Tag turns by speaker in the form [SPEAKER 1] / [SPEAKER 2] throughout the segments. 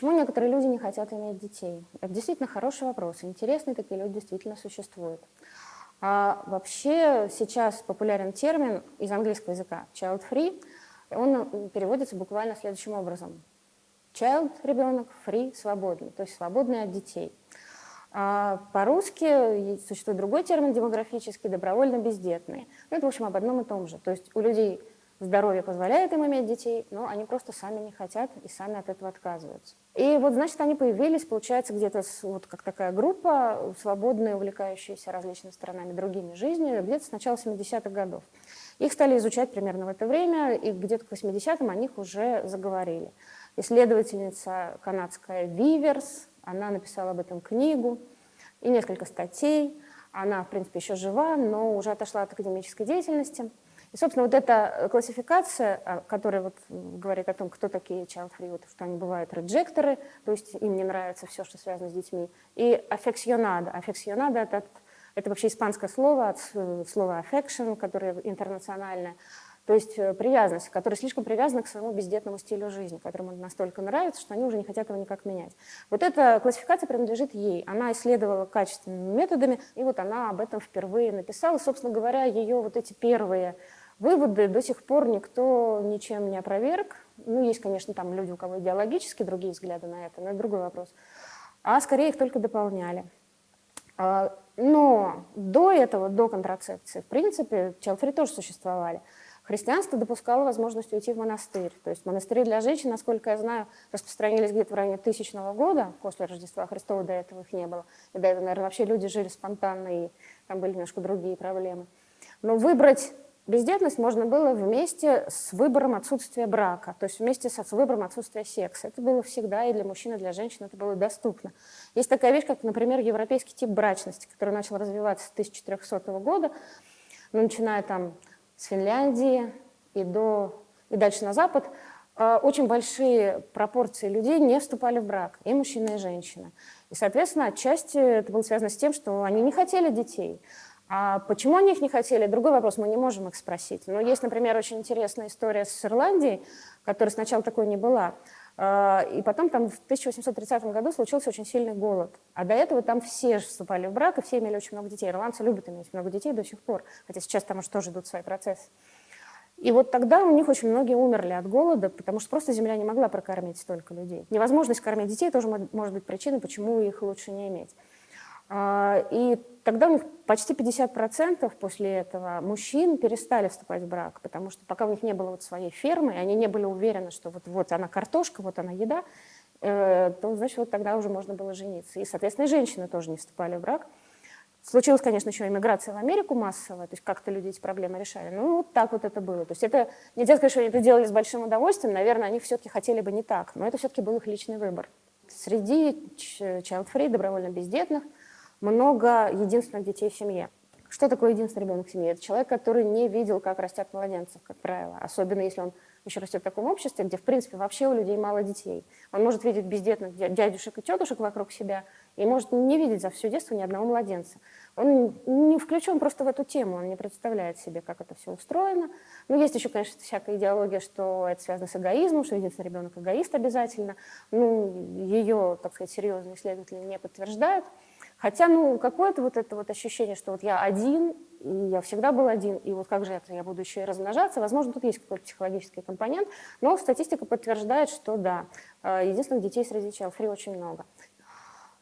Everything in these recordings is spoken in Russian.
[SPEAKER 1] Почему некоторые люди не хотят иметь детей? Это действительно хороший вопрос. Интересные такие люди действительно существуют. А вообще сейчас популярен термин из английского языка child free. Он переводится буквально следующим образом. Child – ребенок, free – свободный, то есть свободный от детей. А По-русски существует другой термин демографический – добровольно бездетные. Ну, это, в общем, об одном и том же. То есть у людей здоровье позволяет им иметь детей, но они просто сами не хотят и сами от этого отказываются. И вот, значит, они появились, получается, где-то вот как такая группа, свободные, увлекающиеся различными сторонами другими жизнью, где-то с начала 70-х годов. Их стали изучать примерно в это время, и где-то к 80-м о них уже заговорили. Исследовательница канадская Виверс, она написала об этом книгу и несколько статей. Она, в принципе, еще жива, но уже отошла от академической деятельности. И, собственно, вот эта классификация, а, которая вот говорит о том, кто такие child-free, вот, что они бывают реджекторы, то есть им не нравится все, что связано с детьми, и аффекционада. Аффекционада — это, это вообще испанское слово от э, слова affection, которое интернациональное, то есть э, привязанность, которая слишком привязана к своему бездетному стилю жизни, которому настолько нравится, что они уже не хотят его никак менять. Вот эта классификация принадлежит ей. Она исследовала качественными методами, и вот она об этом впервые написала. Собственно говоря, ее вот эти первые Выводы до сих пор никто ничем не опроверг. Ну, есть, конечно, там люди, у кого идеологически другие взгляды на это, но это другой вопрос. А скорее их только дополняли. А, но до этого, до контрацепции, в принципе, челфри тоже существовали. Христианство допускало возможность уйти в монастырь. То есть монастыри для женщин, насколько я знаю, распространились где-то в районе тысячного года, после Рождества Христова до этого их не было. И до этого, наверное, вообще люди жили спонтанно, и там были немножко другие проблемы. Но выбрать Бездетность можно было вместе с выбором отсутствия брака, то есть вместе с выбором отсутствия секса. Это было всегда и для мужчин, и для женщин это было доступно. Есть такая вещь, как, например, европейский тип брачности, который начал развиваться с 1400 года, ну, начиная там с Финляндии и, до, и дальше на запад. А, очень большие пропорции людей не вступали в брак, и мужчины, и женщины. И, соответственно, отчасти это было связано с тем, что они не хотели детей. А почему они их не хотели? Другой вопрос, мы не можем их спросить. Но есть, например, очень интересная история с Ирландией, которая сначала такой не была. А, и потом там в 1830 году случился очень сильный голод. А до этого там все вступали в брак, и все имели очень много детей. Ирландцы любят иметь много детей до сих пор, хотя сейчас там уже тоже идут свои процессы. И вот тогда у них очень многие умерли от голода, потому что просто земля не могла прокормить столько людей. Невозможность кормить детей тоже может быть причиной, почему их лучше не иметь. А, и тогда у них почти 50% после этого мужчин перестали вступать в брак, потому что пока у них не было вот своей фермы, они не были уверены, что вот, вот она картошка, вот она еда, э, то, значит, вот тогда уже можно было жениться. И, соответственно, и женщины тоже не вступали в брак. Случилась, конечно, еще иммиграция в Америку массовая, то есть как-то люди эти проблемы решали. Ну, вот так вот это было. То есть это, нельзя сказать, что они это делали с большим удовольствием, наверное, они все-таки хотели бы не так, но это все-таки был их личный выбор. Среди child-free, добровольно бездетных, много единственных детей в семье. Что такое единственный ребенок в семье? Это человек, который не видел, как растят младенцы, как правило. Особенно если он еще растет в таком обществе, где, в принципе, вообще у людей мало детей. Он может видеть бездетных дядюшек и тетушек вокруг себя и может не видеть за все детство ни одного младенца. Он не включен просто в эту тему, он не представляет себе, как это все устроено. Ну, есть еще, конечно, всякая идеология, что это связано с эгоизмом, что единственный ребенок эгоист обязательно. Ну, ее, так сказать, серьезные исследователи не подтверждают. Хотя, ну, какое-то вот это вот ощущение, что вот я один, и я всегда был один, и вот как же это, я буду еще и размножаться, возможно, тут есть какой-то психологический компонент, но статистика подтверждает, что да, э, единственных детей среди child очень много.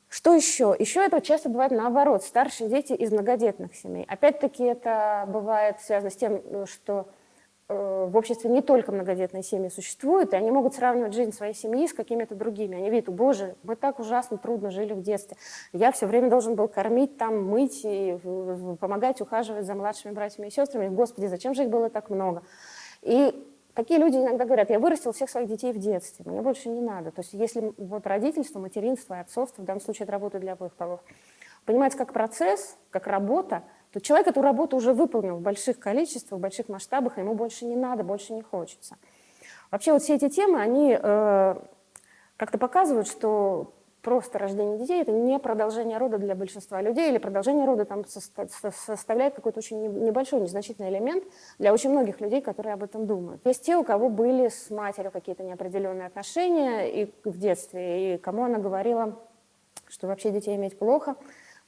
[SPEAKER 1] Что еще? Еще это часто бывает наоборот, старшие дети из многодетных семей. Опять-таки это бывает связано с тем, э, что в обществе не только многодетные семьи существуют, и они могут сравнивать жизнь своей семьи с какими-то другими. Они видят, боже, мы так ужасно трудно жили в детстве. Я все время должен был кормить, там, мыть и помогать, ухаживать за младшими братьями и сестрами. Господи, зачем же их было так много? И такие люди иногда говорят, я вырастил всех своих детей в детстве, мне больше не надо. То есть если вот родительство, материнство и отцовство, в данном случае это работает для обоих полов, понимать как процесс, как работа – то человек эту работу уже выполнил в больших количествах, в больших масштабах, и ему больше не надо, больше не хочется. Вообще вот все эти темы, они э, как-то показывают, что просто рождение детей – это не продолжение рода для большинства людей, или продолжение рода там составляет какой-то очень небольшой, незначительный элемент для очень многих людей, которые об этом думают. Есть те, у кого были с матерью какие-то неопределенные отношения и в детстве, и кому она говорила, что вообще детей иметь плохо,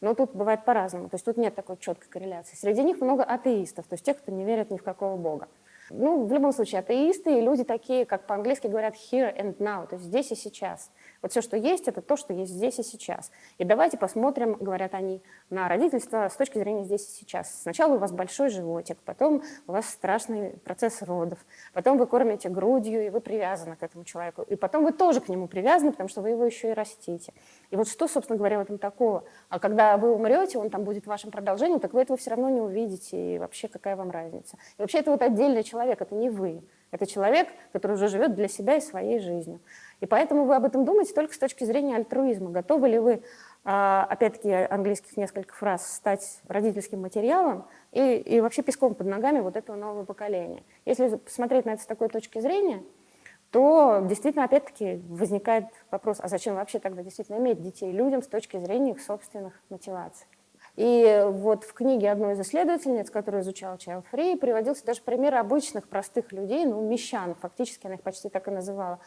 [SPEAKER 1] но тут бывает по-разному, то есть тут нет такой четкой корреляции. Среди них много атеистов, то есть тех, кто не верит ни в какого бога. Ну, в любом случае, атеисты и люди такие, как по-английски говорят here and now, то есть здесь и сейчас. Вот все, что есть, это то, что есть здесь и сейчас. И давайте посмотрим, говорят они, на родительство с точки зрения здесь и сейчас. Сначала у вас большой животик, потом у вас страшный процесс родов, потом вы кормите грудью, и вы привязаны к этому человеку, и потом вы тоже к нему привязаны, потому что вы его еще и растите. И вот что, собственно говоря, в этом такого? А когда вы умрете, он там будет вашим продолжением, так вы этого все равно не увидите, и вообще какая вам разница? И вообще это вот отдельный человек, это не вы. Это человек, который уже живет для себя и своей жизнью. И поэтому вы об этом думаете только с точки зрения альтруизма. Готовы ли вы, а, опять-таки, английских несколько фраз, стать родительским материалом и, и вообще песком под ногами вот этого нового поколения? Если посмотреть на это с такой точки зрения, то действительно, опять-таки, возникает вопрос, а зачем вообще тогда действительно иметь детей людям с точки зрения их собственных мотиваций? И вот в книге одной из исследовательниц, которая изучала Child Free, приводился даже пример обычных простых людей, ну, мещан, фактически она их почти так и называла,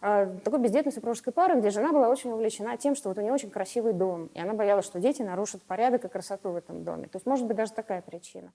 [SPEAKER 1] а, такой бездетной супружеской пары, где жена была очень увлечена тем, что вот у нее очень красивый дом, и она боялась, что дети нарушат порядок и красоту в этом доме. То есть может быть даже такая причина.